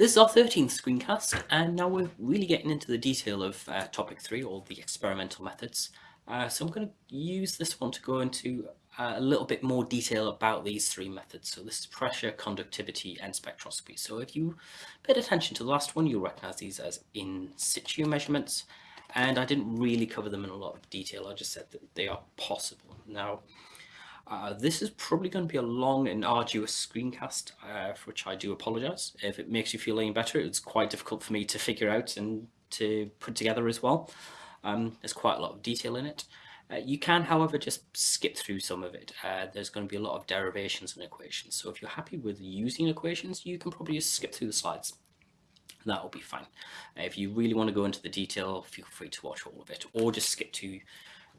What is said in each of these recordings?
This is our 13th screencast, and now we're really getting into the detail of uh, topic three, or the experimental methods. Uh, so I'm going to use this one to go into uh, a little bit more detail about these three methods. So this is pressure, conductivity, and spectroscopy. So if you paid attention to the last one, you'll recognize these as in situ measurements. And I didn't really cover them in a lot of detail. I just said that they are possible. Now, uh, this is probably going to be a long and arduous screencast, uh, for which I do apologise. If it makes you feel any better, it's quite difficult for me to figure out and to put together as well. Um, there's quite a lot of detail in it. Uh, you can, however, just skip through some of it. Uh, there's going to be a lot of derivations and equations. So if you're happy with using equations, you can probably just skip through the slides. That will be fine. If you really want to go into the detail, feel free to watch all of it or just skip to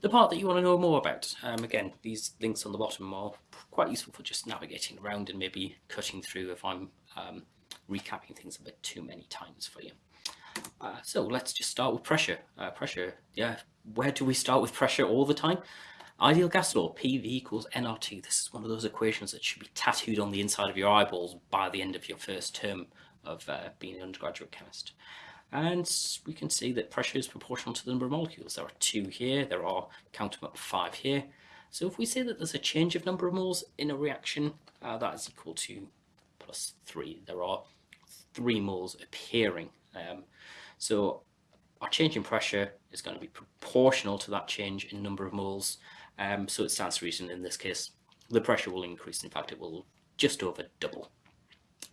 the part that you want to know more about. Um, again, these links on the bottom are quite useful for just navigating around and maybe cutting through if I'm um, recapping things a bit too many times for you. Uh, so let's just start with pressure. Uh, pressure, yeah, where do we start with pressure all the time? Ideal gas law, PV equals nRT. This is one of those equations that should be tattooed on the inside of your eyeballs by the end of your first term of uh, being an undergraduate chemist. And we can see that pressure is proportional to the number of molecules. There are two here, there are, count them up, five here. So if we say that there's a change of number of moles in a reaction, uh, that is equal to plus three. There are three moles appearing. Um, so our change in pressure is going to be proportional to that change in number of moles. Um, so it stands to reason in this case, the pressure will increase. In fact, it will just over double.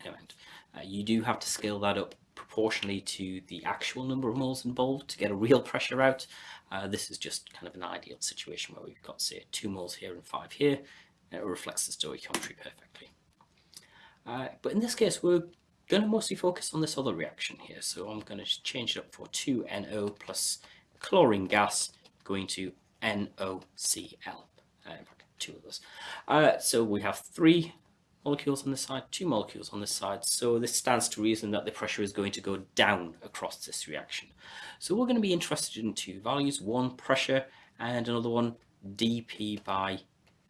Uh, you do have to scale that up proportionally to the actual number of moles involved to get a real pressure out. Uh, this is just kind of an ideal situation where we've got, say, two moles here and five here. It reflects the stoichiometry perfectly. Uh, but in this case, we're going to mostly focus on this other reaction here. So I'm going to change it up for 2NO plus chlorine gas going to NOCl. Uh, two of those. Uh, so we have three molecules on this side, two molecules on this side. So this stands to reason that the pressure is going to go down across this reaction. So we're going to be interested in two values, one pressure and another one dP by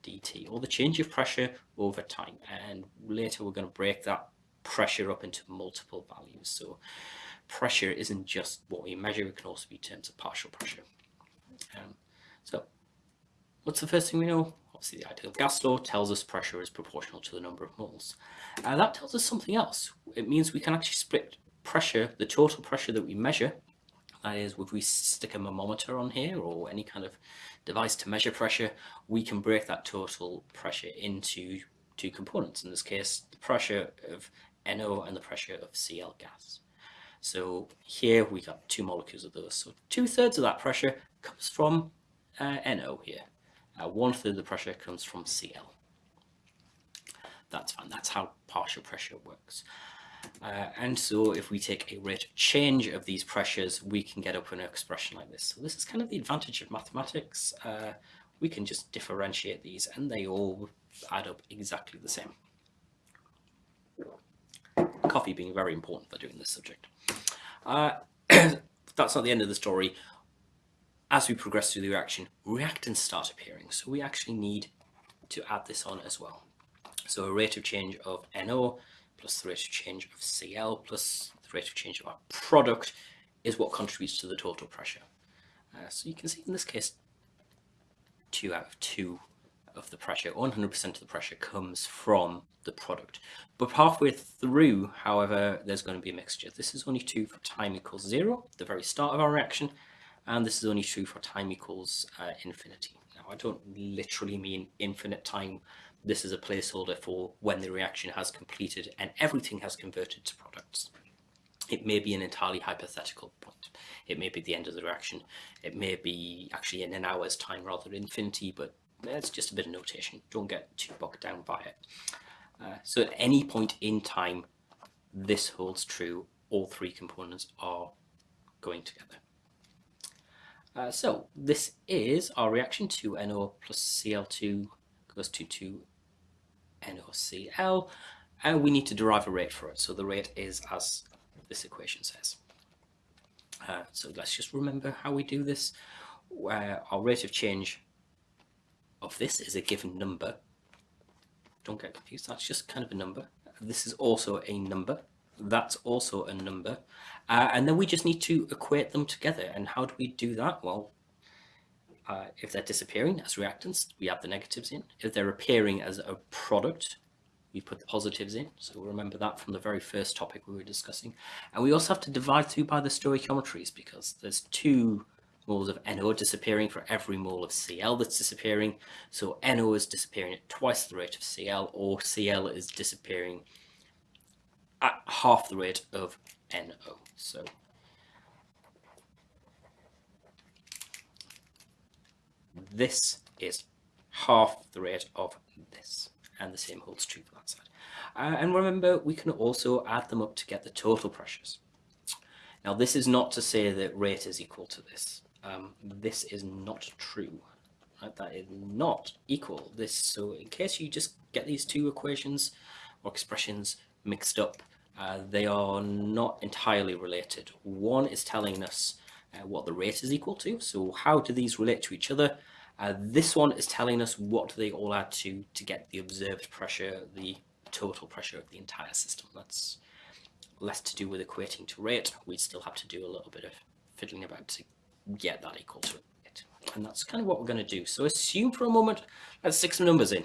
dt, or the change of pressure over time. And later we're going to break that pressure up into multiple values. So pressure isn't just what we measure, it can also be terms of partial pressure. Um, so what's the first thing we know? Obviously, the ideal gas law tells us pressure is proportional to the number of moles. Uh, that tells us something else. It means we can actually split pressure, the total pressure that we measure, that is, if we stick a thermometer on here or any kind of device to measure pressure, we can break that total pressure into two components. In this case, the pressure of NO and the pressure of Cl gas. So here we got two molecules of those. So two thirds of that pressure comes from uh, NO here. One third of the pressure comes from Cl. That's fine. That's how partial pressure works. Uh, and so if we take a rate change of these pressures, we can get up an expression like this. So this is kind of the advantage of mathematics. Uh, we can just differentiate these and they all add up exactly the same. Coffee being very important for doing this subject. Uh, that's not the end of the story as we progress through the reaction, reactants start appearing. So we actually need to add this on as well. So a rate of change of NO plus the rate of change of Cl plus the rate of change of our product is what contributes to the total pressure. Uh, so you can see in this case, two out of two of the pressure, 100% of the pressure comes from the product. But halfway through, however, there's going to be a mixture. This is only two for time equals zero, the very start of our reaction, and this is only true for time equals uh, infinity. Now, I don't literally mean infinite time. This is a placeholder for when the reaction has completed and everything has converted to products. It may be an entirely hypothetical point. It may be the end of the reaction. It may be actually in an hour's time rather than infinity, but it's just a bit of notation. Don't get too bogged down by it. Uh, so at any point in time, this holds true. All three components are going together. Uh, so this is our reaction to NO plus Cl2 goes to 2 NOCl and we need to derive a rate for it. So the rate is as this equation says. Uh, so let's just remember how we do this. Uh, our rate of change of this is a given number. Don't get confused, that's just kind of a number. This is also a number. That's also a number. Uh, and then we just need to equate them together. And how do we do that? Well, uh, if they're disappearing as reactants, we add the negatives in. If they're appearing as a product, we put the positives in. So remember that from the very first topic we were discussing. And we also have to divide through by the stoichiometries because there's two moles of NO disappearing for every mole of Cl that's disappearing. So NO is disappearing at twice the rate of Cl or Cl is disappearing at half the rate of NO. So this is half the rate of this and the same holds true for that side. Uh, and remember, we can also add them up to get the total pressures. Now, this is not to say that rate is equal to this. Um, this is not true. Right? That is not equal. This So in case you just get these two equations or expressions mixed up, uh, they are not entirely related. One is telling us uh, what the rate is equal to. So how do these relate to each other? Uh, this one is telling us what they all add to to get the observed pressure, the total pressure of the entire system. That's less to do with equating to rate. We still have to do a little bit of fiddling about to get that equal to it. And that's kind of what we're going to do. So assume for a moment, let's stick some numbers in.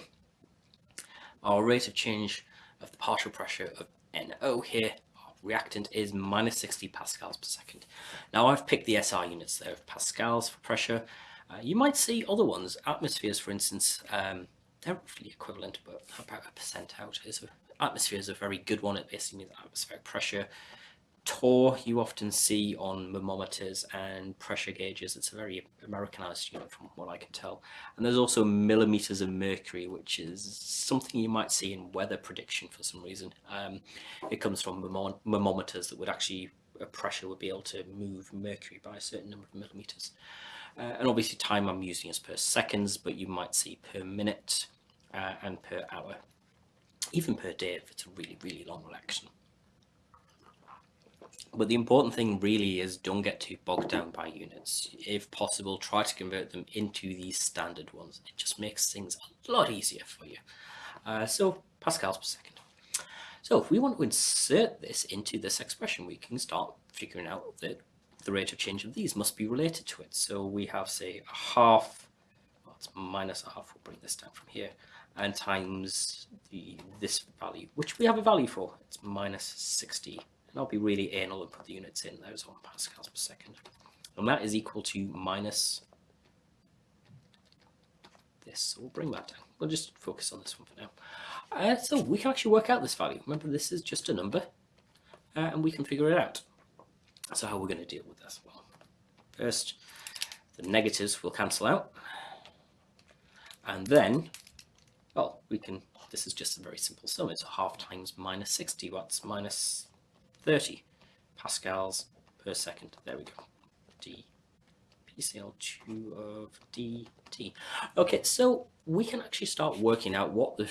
Our rate of change of the partial pressure of NO here, our reactant is minus 60 pascals per second. Now I've picked the SI units there of pascals for pressure. Uh, you might see other ones, atmospheres for instance, um, they're roughly equivalent, but about a percent out. Is atmosphere is a very good one. It basically means atmospheric pressure. Torr you often see on thermometers and pressure gauges. It's a very Americanized unit from what I can tell. And there's also millimeters of mercury, which is something you might see in weather prediction for some reason. Um, it comes from thermometers that would actually, a pressure would be able to move mercury by a certain number of millimeters. Uh, and obviously time I'm using is per seconds, but you might see per minute uh, and per hour, even per day if it's a really, really long reaction. But the important thing really is don't get too bogged down by units. If possible, try to convert them into these standard ones. It just makes things a lot easier for you. Uh, so pascals per second. So if we want to insert this into this expression, we can start figuring out that the rate of change of these must be related to it. So we have, say, a half, well, it's minus a half, we'll bring this down from here, and times the this value, which we have a value for, it's minus 60. And I'll be really anal and put the units in, there's one pascals per second. And that is equal to minus this, so we'll bring that down. We'll just focus on this one for now. Uh, so we can actually work out this value. Remember, this is just a number, uh, and we can figure it out. So how are we going to deal with this? Well, first, the negatives will cancel out. And then, well, we can, this is just a very simple sum. It's a half times minus 60 watts minus 30 pascals per second. There we go. D PCl2 of dt. Okay, so we can actually start working out what the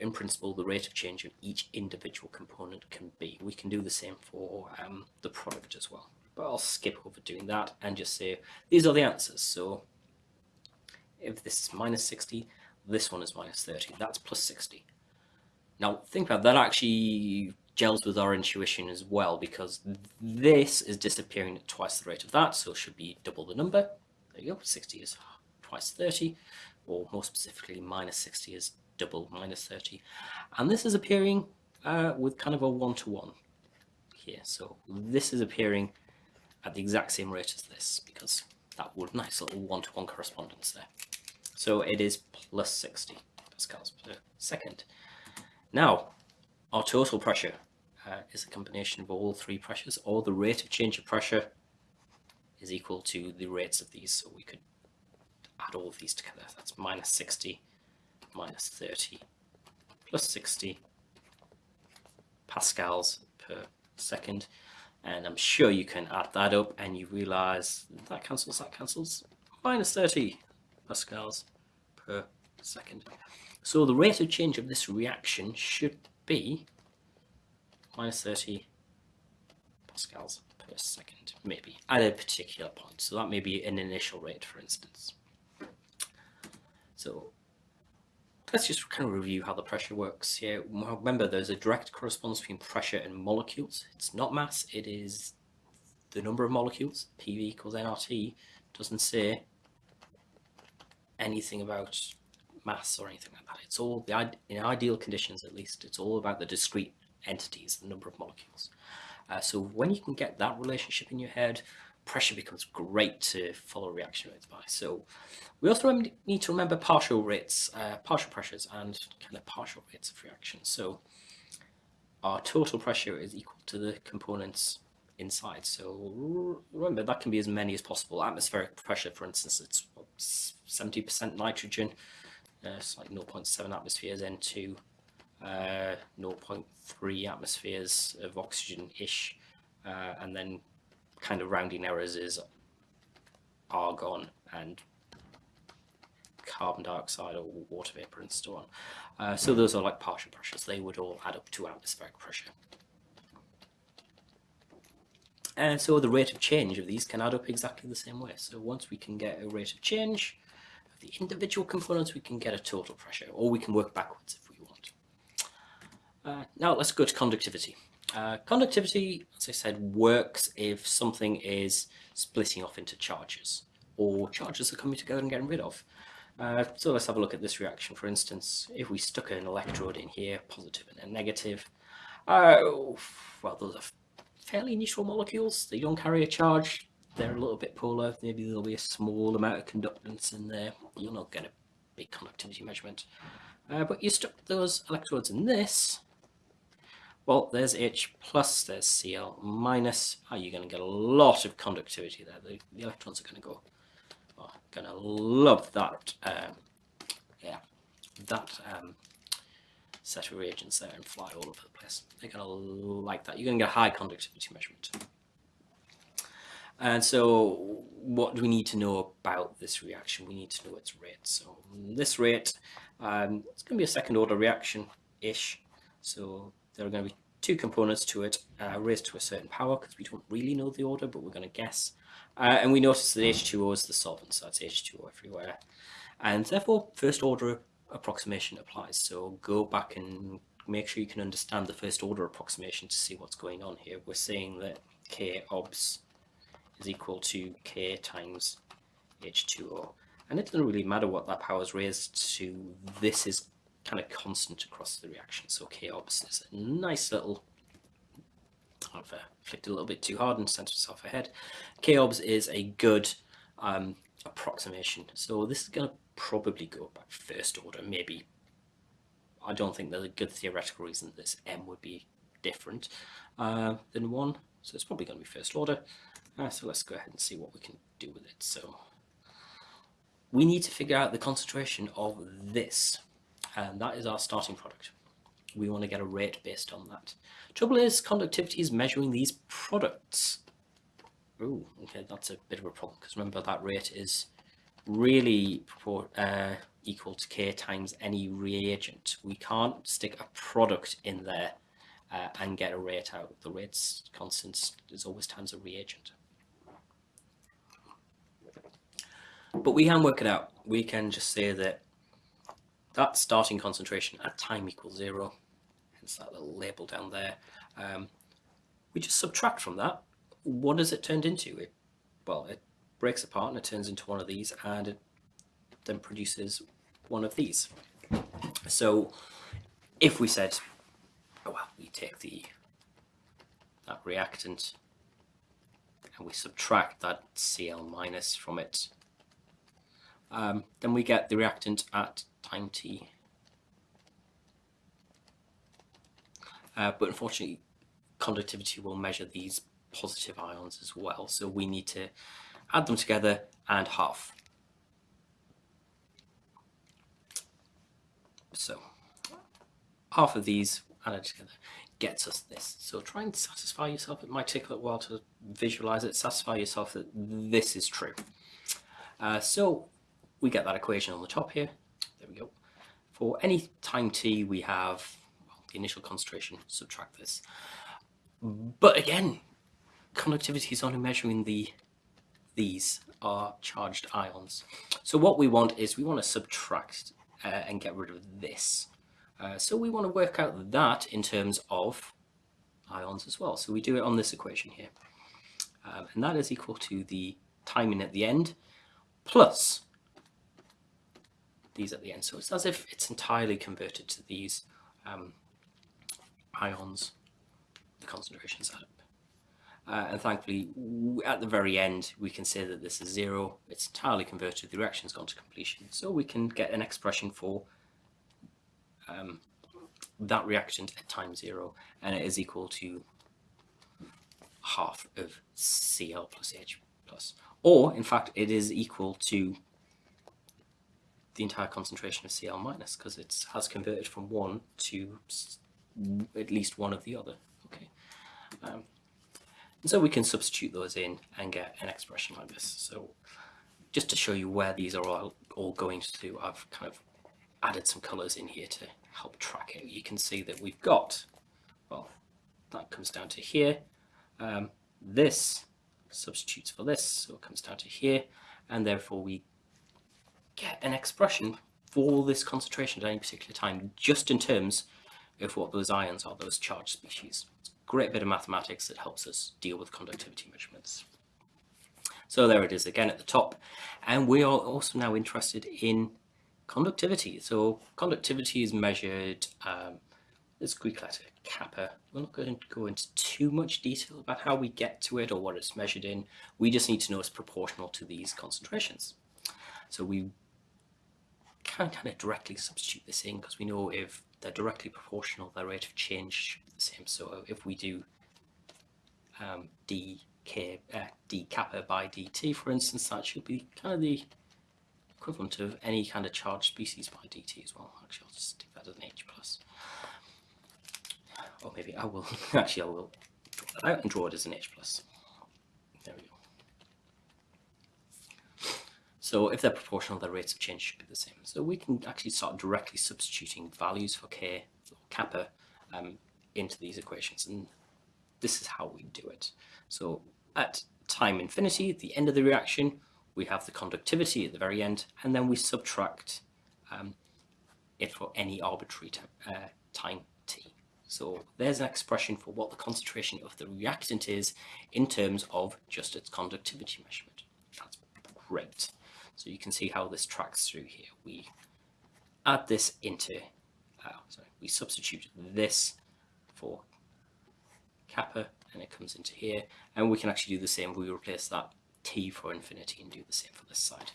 in principle, the rate of change of each individual component can be. We can do the same for um, the product as well. But I'll skip over doing that and just say, these are the answers. So if this is minus 60, this one is minus 30. That's plus 60. Now, think about that actually gels with our intuition as well, because this is disappearing at twice the rate of that, so it should be double the number. There you go, 60 is twice 30, or more specifically, minus 60 is double minus 30. And this is appearing uh, with kind of a one-to-one -one here. So this is appearing at the exact same rate as this because that would nice little one-to-one -one correspondence there. So it is plus 60 pascals per second. Now, our total pressure uh, is a combination of all three pressures, or the rate of change of pressure is equal to the rates of these. So we could add all of these together. That's minus 60 minus 30 plus 60 pascals per second. And I'm sure you can add that up and you realize that cancels, that cancels, minus 30 pascals per second. So the rate of change of this reaction should be minus 30 pascals per second, maybe, at a particular point. So that may be an initial rate, for instance. So let's just kind of review how the pressure works here. Remember, there's a direct correspondence between pressure and molecules. It's not mass, it is the number of molecules. PV equals nRT doesn't say anything about mass or anything like that. It's all, in ideal conditions at least, it's all about the discrete entities, the number of molecules. Uh, so when you can get that relationship in your head, pressure becomes great to follow reaction rates by. So we also need to remember partial rates, uh, partial pressures and kind of partial rates of reaction. So our total pressure is equal to the components inside. So remember that can be as many as possible. Atmospheric pressure, for instance, it's 70% nitrogen, uh, it's like 0.7 atmospheres N2, uh, 0.3 atmospheres of oxygen-ish, uh, and then kind of rounding errors is argon and carbon dioxide or water vapor and so on. Uh, so those are like partial pressures. They would all add up to atmospheric pressure. And so the rate of change of these can add up exactly the same way. So once we can get a rate of change of the individual components, we can get a total pressure, or we can work backwards. Uh, now let's go to conductivity. Uh, conductivity, as I said, works if something is splitting off into charges, or charges are coming together and getting rid of. Uh, so let's have a look at this reaction. For instance, if we stuck an electrode in here, positive and a negative, uh, well, those are fairly neutral molecules. They don't carry a charge. They're a little bit polar. Maybe there'll be a small amount of conductance in there. You'll not get a big conductivity measurement. Uh, but you stuck those electrodes in this, well, there's H plus, there's Cl minus. Oh, you're going to get a lot of conductivity there. The, the electrons are going to go, oh, going to love that, um, yeah, that um, set of reagents there and fly all over the place. They're going to like that. You're going to get a high conductivity measurement. And so what do we need to know about this reaction? We need to know its rate. So this rate, um, it's going to be a second order reaction-ish. So there are going to be two components to it uh, raised to a certain power because we don't really know the order, but we're going to guess. Uh, and we notice that H2O is the solvent, so that's H2O everywhere. And therefore, first order approximation applies. So go back and make sure you can understand the first order approximation to see what's going on here. We're saying that K obs is equal to K times H2O. And it doesn't really matter what that power is raised to. This is kind of constant across the reaction. So K obs is a nice little, I've uh, flicked a little bit too hard and sent myself ahead. K obs is a good um, approximation. So this is going to probably go by first order, maybe. I don't think there's a good theoretical reason this M would be different uh, than 1. So it's probably going to be first order. Uh, so let's go ahead and see what we can do with it. So we need to figure out the concentration of this and that is our starting product. We want to get a rate based on that. Trouble is, conductivity is measuring these products. Oh, okay, that's a bit of a problem because remember that rate is really uh, equal to K times any reagent. We can't stick a product in there uh, and get a rate out. The rate's constant is always times a reagent. But we can work it out. We can just say that that starting concentration at time equals zero, hence that little label down there. Um, we just subtract from that. What does it turn into? It, well, it breaks apart and it turns into one of these and it then produces one of these. So if we said, oh well, we take the that reactant and we subtract that Cl minus from it, um, then we get the reactant at time t. Uh, but unfortunately, conductivity will measure these positive ions as well. So we need to add them together and half. So half of these added together gets us this. So try and satisfy yourself. It might take a little while to visualize it. Satisfy yourself that this is true. Uh, so we get that equation on the top here. For any time t, we have well, the initial concentration, subtract this. But again, conductivity is only measuring the these are charged ions. So what we want is we want to subtract uh, and get rid of this. Uh, so we want to work out that in terms of ions as well. So we do it on this equation here. Um, and that is equal to the timing at the end plus these at the end. So it's as if it's entirely converted to these um, ions, the concentrations add up. Uh, and thankfully, at the very end, we can say that this is zero. It's entirely converted. The reaction's gone to completion. So we can get an expression for um, that reactant at time zero, and it is equal to half of Cl plus H plus. Or, in fact, it is equal to the entire concentration of Cl minus, because it has converted from one to at least one of the other. Okay. Um, and so we can substitute those in and get an expression like this. So just to show you where these are all, all going to, I've kind of added some colours in here to help track it. You can see that we've got, well, that comes down to here. Um, this substitutes for this, so it comes down to here, and therefore we get an expression for this concentration at any particular time, just in terms of what those ions are, those charged species It's a great bit of mathematics that helps us deal with conductivity measurements. So there it is again at the top. And we are also now interested in conductivity. So conductivity is measured, um, this Greek letter kappa. We're not going to go into too much detail about how we get to it or what it's measured in. We just need to know it's proportional to these concentrations. So we can kind of directly substitute this in because we know if they're directly proportional, their rate of change should be the same. So if we do um, d, k, uh, d kappa by dt, for instance, that should be kind of the equivalent of any kind of charged species by dt as well. Actually, I'll just stick that as an h plus. Or maybe I will, actually I will draw that out and draw it as an h plus. There we go. So if they're proportional, their rates of change should be the same. So we can actually start directly substituting values for k or kappa um, into these equations. And this is how we do it. So at time infinity, at the end of the reaction, we have the conductivity at the very end, and then we subtract um, it for any arbitrary uh, time t. So there's an expression for what the concentration of the reactant is in terms of just its conductivity measurement. That's great. So you can see how this tracks through here. We add this into, uh, sorry, we substitute this for kappa and it comes into here. And we can actually do the same. We replace that t for infinity and do the same for this side.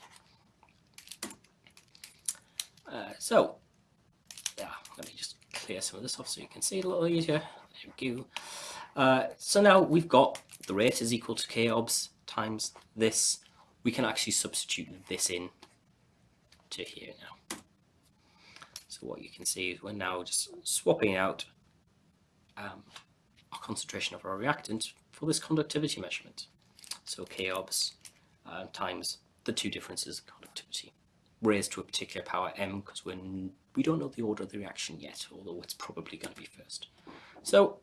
Uh, so, yeah, let me just clear some of this off so you can see it a little easier. Uh, so now we've got the rate is equal to k obs times this we can actually substitute this in to here now. So what you can see is we're now just swapping out um, our concentration of our reactant for this conductivity measurement. So K obs uh, times the two differences in conductivity raised to a particular power m because we we don't know the order of the reaction yet, although it's probably going to be first. So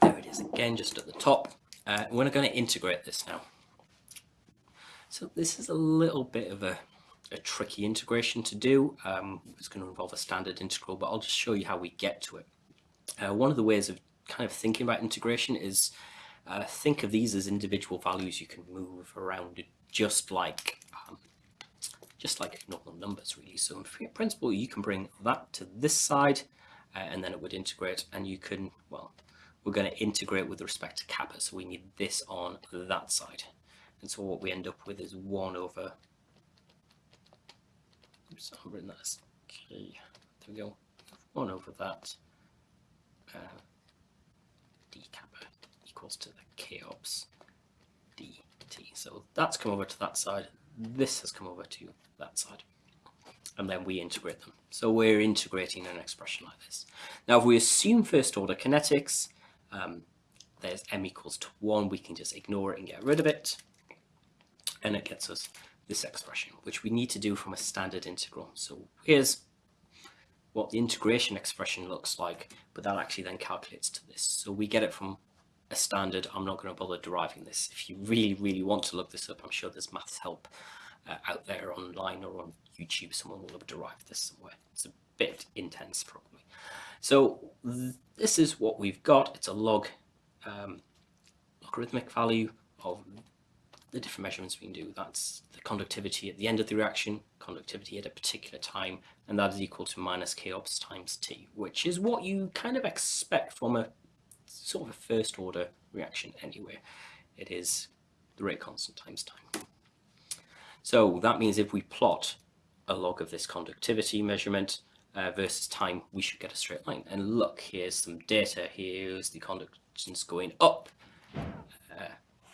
there it is again, just at the top. Uh, we're going to integrate this now. So this is a little bit of a, a tricky integration to do. Um, it's going to involve a standard integral, but I'll just show you how we get to it. Uh, one of the ways of kind of thinking about integration is uh, think of these as individual values you can move around just like um, just like normal numbers really. So in principle you can bring that to this side uh, and then it would integrate and you can, well, we're going to integrate with respect to kappa so we need this on that side. And so what we end up with is 1 over, oops, written that as k, there we go, 1 over that uh, d kappa equals to the k obs dt. So that's come over to that side, this has come over to that side. And then we integrate them. So we're integrating an expression like this. Now if we assume first order kinetics, um, there's m equals to 1, we can just ignore it and get rid of it and it gets us this expression, which we need to do from a standard integral. So here's what the integration expression looks like, but that actually then calculates to this. So we get it from a standard. I'm not going to bother deriving this. If you really, really want to look this up, I'm sure there's maths help uh, out there online or on YouTube. Someone will have derived this somewhere. It's a bit intense, probably. So th this is what we've got. It's a log um, logarithmic value of the different measurements we can do. That's the conductivity at the end of the reaction, conductivity at a particular time, and that is equal to minus k obs times t, which is what you kind of expect from a sort of a first order reaction anyway. It is the rate constant times time. So that means if we plot a log of this conductivity measurement uh, versus time, we should get a straight line. And look, here's some data. Here's the conductance going up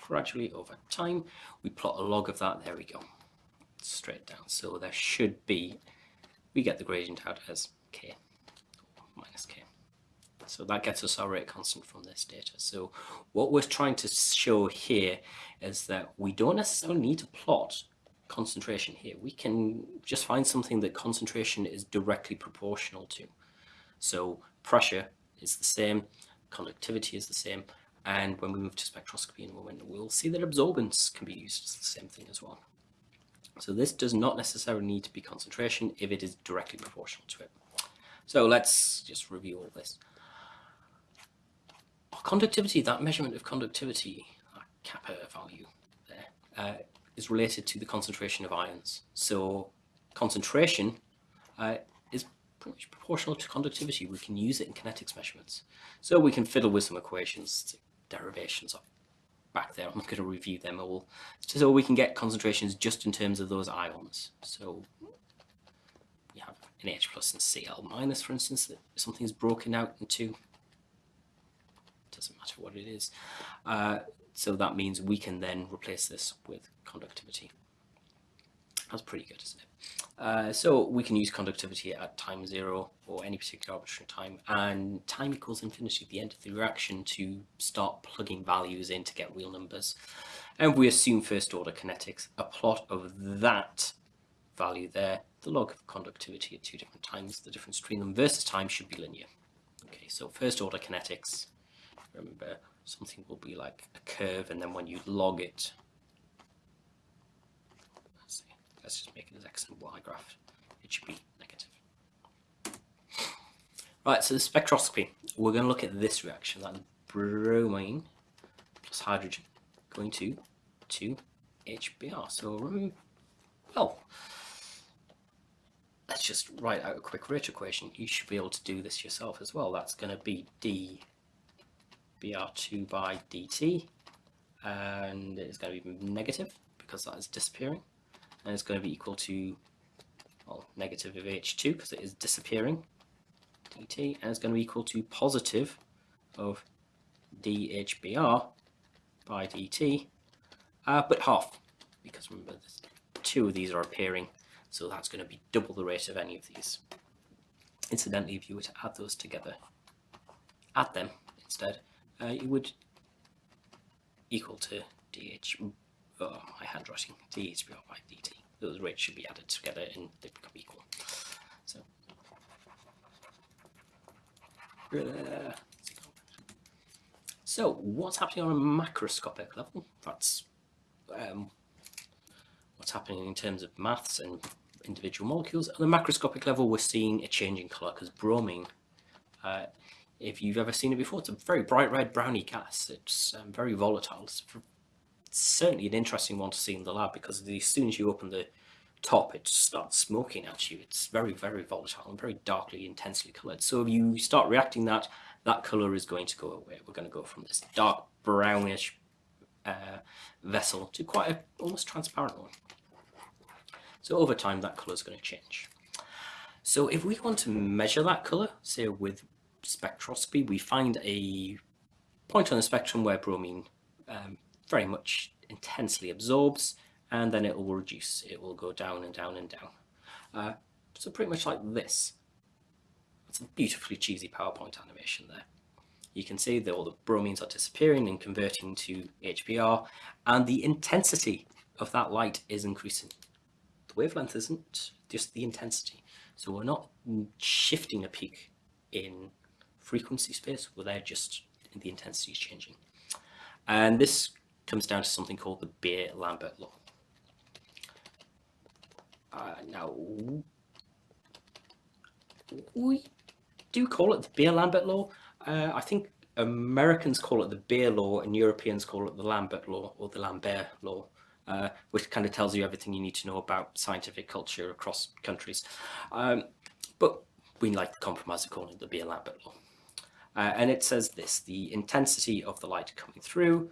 gradually over time. We plot a log of that. There we go. Straight down. So there should be, we get the gradient out as k minus k. So that gets us our rate constant from this data. So what we're trying to show here is that we don't necessarily need to plot concentration here. We can just find something that concentration is directly proportional to. So pressure is the same, conductivity is the same, and when we move to spectroscopy in a moment, we'll see that absorbance can be used as the same thing as well. So this does not necessarily need to be concentration if it is directly proportional to it. So let's just review all this. Conductivity, that measurement of conductivity, kappa value there, uh, is related to the concentration of ions. So concentration uh, is pretty much proportional to conductivity. We can use it in kinetics measurements. So we can fiddle with some equations, derivations back there. I'm not going to review them all. So we can get concentrations just in terms of those ions. So we have an H plus and Cl minus, for instance, that something's broken out into doesn't matter what it is. Uh, so that means we can then replace this with conductivity. That's pretty good, isn't it? Uh, so we can use conductivity at time zero or any particular arbitrary time and time equals infinity at the end of the reaction to start plugging values in to get real numbers. And we assume first order kinetics, a plot of that value there, the log of conductivity at two different times, the difference between them versus time should be linear. Okay, so first order kinetics, remember something will be like a curve and then when you log it let's just make it as x and y graph. It should be negative. Right so the spectroscopy. We're going to look at this reaction that bromine plus hydrogen going to 2HBr. so well let's just write out a quick rate equation. You should be able to do this yourself as well. That's going to be d br2 by dt and it's going to be negative because that is disappearing and it's going to be equal to well, negative of h2 because it is disappearing. Dt and it's going to be equal to positive of dHbr by dt uh, but half because remember two of these are appearing so that's going to be double the rate of any of these. Incidentally if you were to add those together add them instead uh, it would equal to dh, oh, my handwriting, dHbr by dt. Those rates should be added together and they become equal. So, uh, so what's happening on a macroscopic level? That's um, what's happening in terms of maths and individual molecules. On the macroscopic level, we're seeing a change in colour because bromine uh, if you've ever seen it before. It's a very bright red browny gas. It's um, very volatile. It's, certainly an interesting one to see in the lab because as soon as you open the top, it starts smoking at you. It's very, very volatile and very darkly, intensely coloured. So if you start reacting that, that colour is going to go away. We're going to go from this dark brownish uh, vessel to quite a almost transparent one. So over time, that colour is going to change. So if we want to measure that colour, say with spectroscopy, we find a point on the spectrum where bromine um, very much intensely absorbs and then it will reduce. It will go down and down and down. Uh, so pretty much like this. It's a beautifully cheesy PowerPoint animation there. You can see that all the bromines are disappearing and converting to HBr and the intensity of that light is increasing. The wavelength isn't, just the intensity. So we're not shifting a peak in frequency space where they're just the intensity is changing. And this comes down to something called the Beer-Lambert law. Uh, now, we do call it the Beer-Lambert law. Uh, I think Americans call it the Beer law and Europeans call it the Lambert law or the Lambert law. Uh, which kind of tells you everything you need to know about scientific culture across countries. Um, but we like the compromise of calling it the Beer-Lambert law. Uh, and it says this, the intensity of the light coming through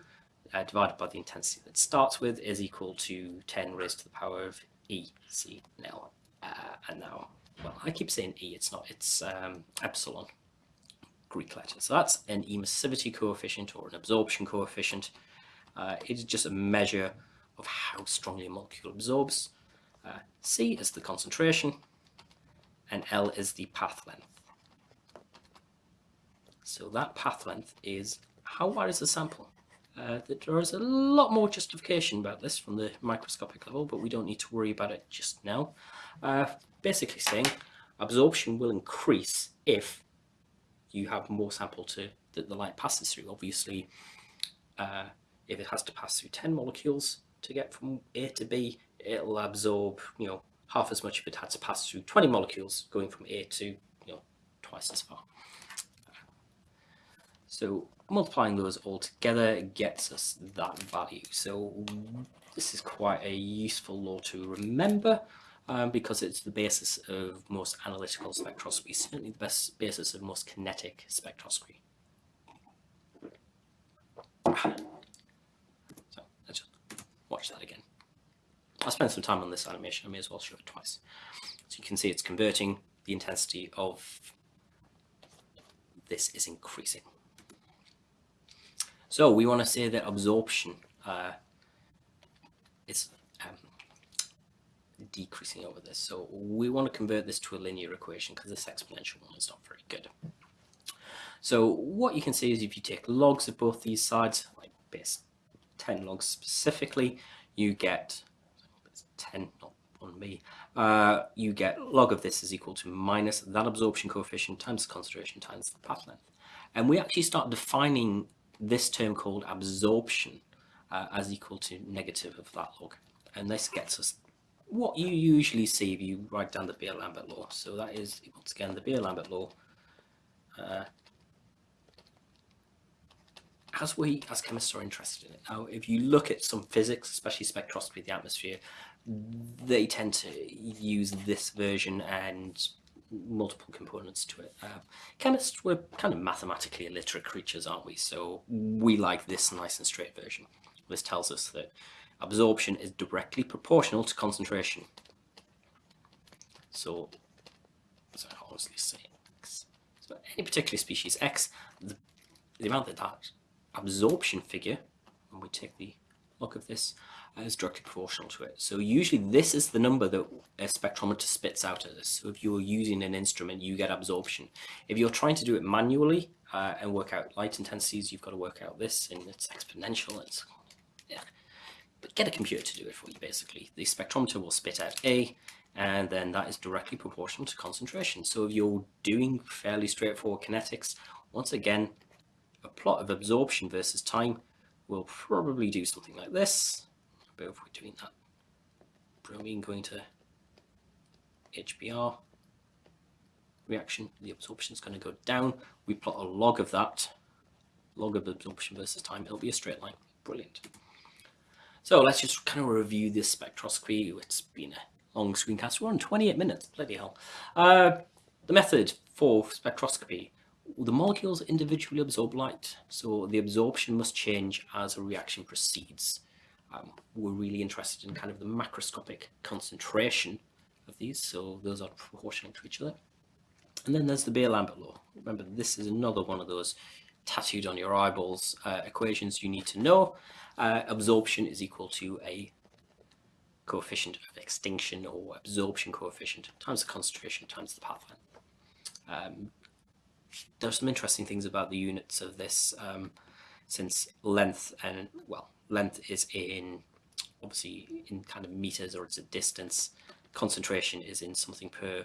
uh, divided by the intensity that it starts with is equal to 10 raised to the power of E, C, L. Uh, and now, well, I keep saying E, it's not, it's um, epsilon, Greek letter. So that's an emissivity coefficient or an absorption coefficient. Uh, it is just a measure of how strongly a molecule absorbs. Uh, C is the concentration, and L is the path length. So that path length is how wide is the sample? Uh, there is a lot more justification about this from the microscopic level, but we don't need to worry about it just now. Uh, basically saying absorption will increase if you have more sample to that the light passes through. Obviously, uh, if it has to pass through 10 molecules to get from A to B, it'll absorb, you know, half as much if it had to pass through 20 molecules going from A to, you know, twice as far. So multiplying those all together gets us that value. So this is quite a useful law to remember um, because it's the basis of most analytical spectroscopy, certainly the best basis of most kinetic spectroscopy. So let's just watch that again. I'll spend some time on this animation, I may as well show it twice. So you can see it's converting, the intensity of this is increasing. So we want to say that absorption uh, is um, decreasing over this. So we want to convert this to a linear equation because this exponential one is not very good. So what you can see is if you take logs of both these sides, like base 10 logs specifically, you get 10, not on me, uh, you get log of this is equal to minus that absorption coefficient times concentration times the path length. And we actually start defining this term called absorption uh, as equal to negative of that log. And this gets us what you usually see if you write down the Beer-Lambert law. So that is, once again, the Beer-Lambert law. Uh, as we, as chemists, are interested in it. Now, if you look at some physics, especially spectroscopy of the atmosphere, they tend to use this version and multiple components to it. Uh, chemists, we're kind of mathematically illiterate creatures, aren't we? So we like this nice and straight version. This tells us that absorption is directly proportional to concentration. So, as I honestly say, X. So any particular species X, the, the amount that that absorption figure, when we take the log of this, is directly proportional to it. So usually this is the number that a spectrometer spits out at us. So if you're using an instrument, you get absorption. If you're trying to do it manually uh, and work out light intensities, you've got to work out this and it's exponential. It's, yeah. But get a computer to do it for you, basically. The spectrometer will spit out A, and then that is directly proportional to concentration. So if you're doing fairly straightforward kinetics, once again, a plot of absorption versus time will probably do something like this but if we're doing that bromine going to HBr reaction, the absorption is going to go down. We plot a log of that, log of absorption versus time, it'll be a straight line. Brilliant. So let's just kind of review this spectroscopy. It's been a long screencast. We're on 28 minutes, bloody hell. Uh, the method for spectroscopy. The molecules individually absorb light, so the absorption must change as a reaction proceeds um, we're really interested in kind of the macroscopic concentration of these, so those are proportional to each other. And then there's the Beer-Lambert law. Remember, this is another one of those tattooed on your eyeballs uh, equations you need to know. Uh, absorption is equal to a coefficient of extinction or absorption coefficient times the concentration times the path length. Um, there are some interesting things about the units of this um, since length and, well, length is in obviously in kind of meters or it's a distance. Concentration is in something per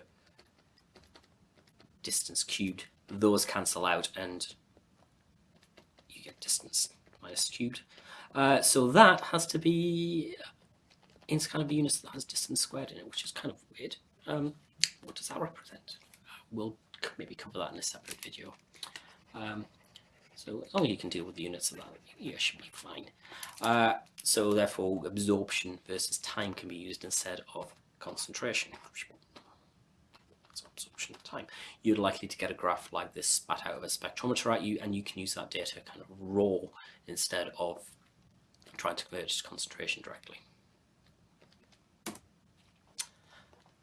distance cubed. Those cancel out and you get distance minus cubed. Uh, so that has to be in kind of a unit that has distance squared in it, which is kind of weird. Um, what does that represent? We'll maybe cover that in a separate video. Um, so as long as you can deal with the units of that, you should be fine. Uh, so therefore, absorption versus time can be used instead of concentration. So absorption time. You're likely to get a graph like this spat out of a spectrometer at you, and you can use that data kind of raw instead of trying to convert to concentration directly.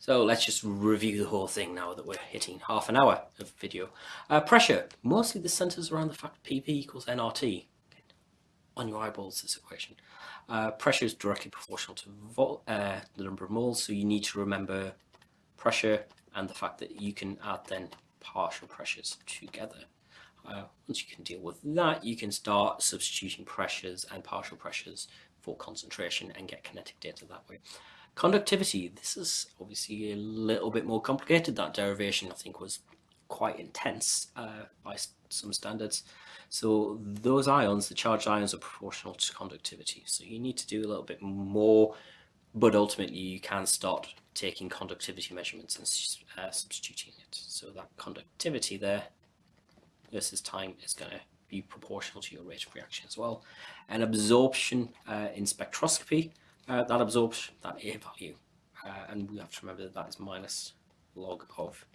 So let's just review the whole thing now that we're hitting half an hour of video. Uh, pressure, mostly this centers around the fact PV equals nRT. On your eyeballs, this equation. Uh, pressure is directly proportional to uh, the number of moles, so you need to remember pressure and the fact that you can add then partial pressures together. Uh, once you can deal with that, you can start substituting pressures and partial pressures for concentration and get kinetic data that way. Conductivity, this is obviously a little bit more complicated. That derivation, I think, was quite intense uh, by some standards. So those ions, the charged ions, are proportional to conductivity. So you need to do a little bit more, but ultimately you can start taking conductivity measurements and uh, substituting it. So that conductivity there versus time is going to be proportional to your rate of reaction as well. And absorption uh, in spectroscopy, uh, that absorbs that A value. Uh, and we have to remember that that is minus log of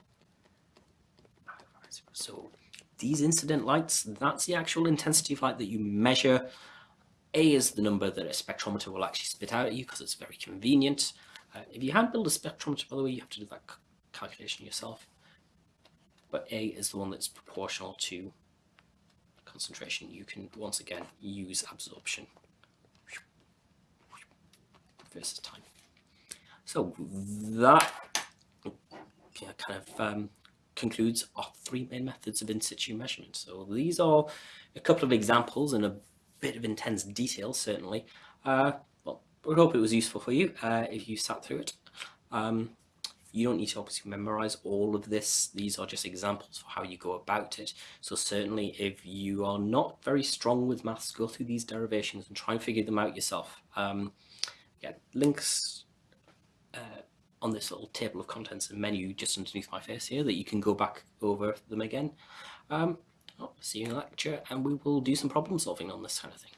so these incident lights, that's the actual intensity of light that you measure. A is the number that a spectrometer will actually spit out at you because it's very convenient. Uh, if you hand build a spectrometer, by the way, you have to do that calculation yourself. But A is the one that's proportional to concentration. You can, once again, use absorption time. So that yeah, kind of um, concludes our three main methods of in situ measurement. So these are a couple of examples and a bit of intense detail, certainly. Uh, well, we hope it was useful for you uh, if you sat through it. Um, you don't need to obviously memorize all of this. These are just examples for how you go about it. So certainly if you are not very strong with maths, go through these derivations and try and figure them out yourself. Um, again, links uh, on this little table of contents and menu just underneath my face here that you can go back over them again. Um, I'll see you in the lecture and we will do some problem solving on this kind of thing.